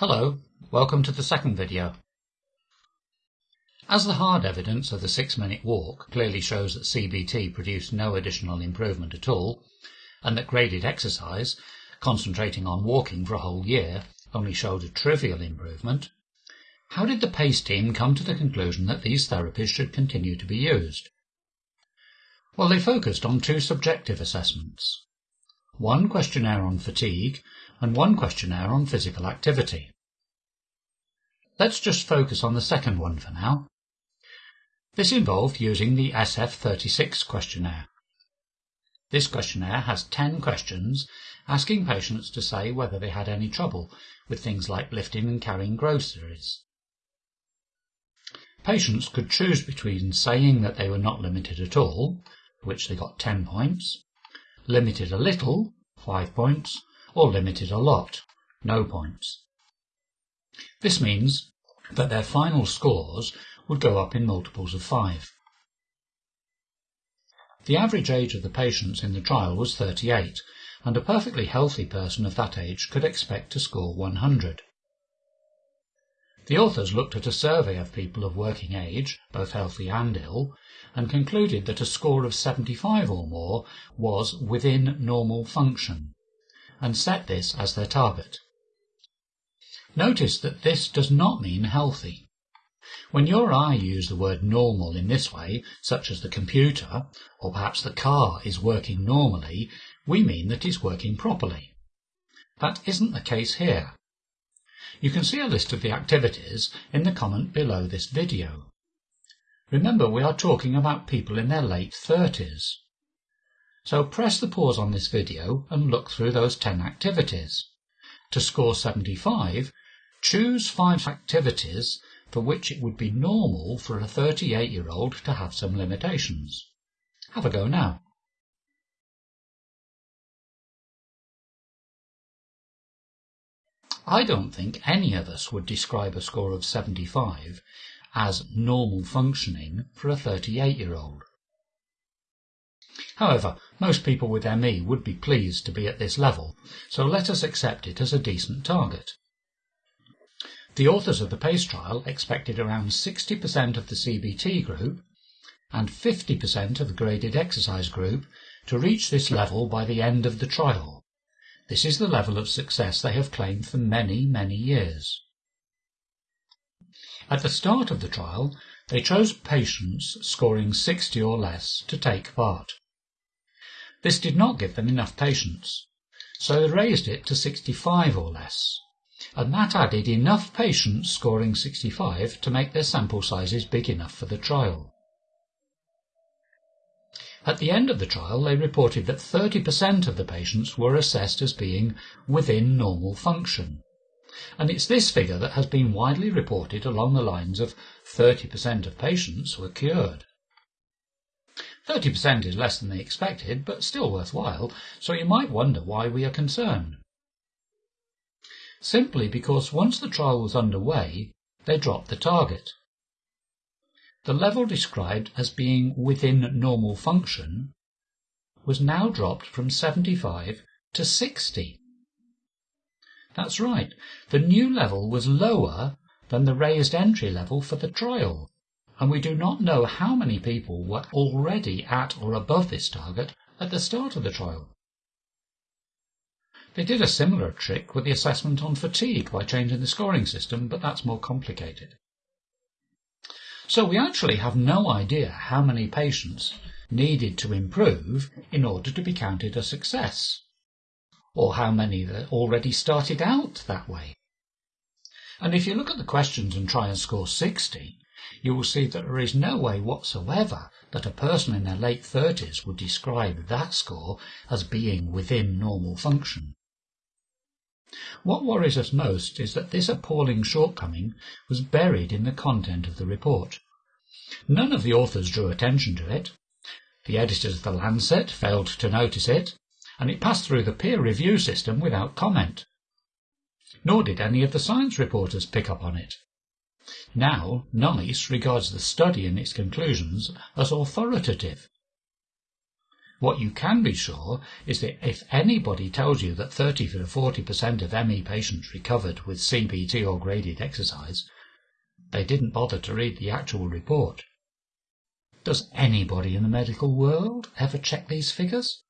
Hello, welcome to the second video. As the hard evidence of the six-minute walk clearly shows that CBT produced no additional improvement at all, and that graded exercise, concentrating on walking for a whole year, only showed a trivial improvement, how did the PACE team come to the conclusion that these therapies should continue to be used? Well, they focused on two subjective assessments. One questionnaire on fatigue and one questionnaire on physical activity. Let's just focus on the second one for now. This involved using the SF36 questionnaire. This questionnaire has 10 questions asking patients to say whether they had any trouble with things like lifting and carrying groceries. Patients could choose between saying that they were not limited at all, for which they got 10 points, limited a little, 5 points, or limited a lot, no points. This means that their final scores would go up in multiples of 5. The average age of the patients in the trial was 38, and a perfectly healthy person of that age could expect to score 100. The authors looked at a survey of people of working age, both healthy and ill, and concluded that a score of 75 or more was within normal function and set this as their target. Notice that this does not mean healthy. When you or I use the word normal in this way, such as the computer, or perhaps the car is working normally, we mean that it's working properly. That isn't the case here. You can see a list of the activities in the comment below this video. Remember we are talking about people in their late 30s. So press the pause on this video and look through those 10 activities. To score 75, choose 5 activities for which it would be normal for a 38-year-old to have some limitations. Have a go now. I don't think any of us would describe a score of 75 as normal functioning for a 38-year-old. However, most people with ME would be pleased to be at this level, so let us accept it as a decent target. The authors of the PACE trial expected around 60% of the CBT group and 50% of the graded exercise group to reach this level by the end of the trial. This is the level of success they have claimed for many, many years. At the start of the trial, they chose patients scoring 60 or less to take part. This did not give them enough patients, so they raised it to 65 or less, and that added enough patients scoring 65 to make their sample sizes big enough for the trial. At the end of the trial, they reported that 30% of the patients were assessed as being within normal function. And it's this figure that has been widely reported along the lines of 30% of patients were cured. 30% is less than they expected, but still worthwhile, so you might wonder why we are concerned. Simply because once the trial was underway, they dropped the target. The level described as being within normal function was now dropped from 75 to 60. That's right, the new level was lower than the raised entry level for the trial and we do not know how many people were already at or above this target at the start of the trial. They did a similar trick with the assessment on fatigue by changing the scoring system, but that's more complicated. So we actually have no idea how many patients needed to improve in order to be counted a success, or how many that already started out that way. And if you look at the questions and try and score 60, you will see that there is no way whatsoever that a person in their late 30s would describe that score as being within normal function. What worries us most is that this appalling shortcoming was buried in the content of the report. None of the authors drew attention to it. The editors of The Lancet failed to notice it, and it passed through the peer review system without comment. Nor did any of the science reporters pick up on it. Now, NICE regards the study and its conclusions as authoritative. What you can be sure is that if anybody tells you that 30 to 40% of ME patients recovered with CBT or graded exercise, they didn't bother to read the actual report. Does anybody in the medical world ever check these figures?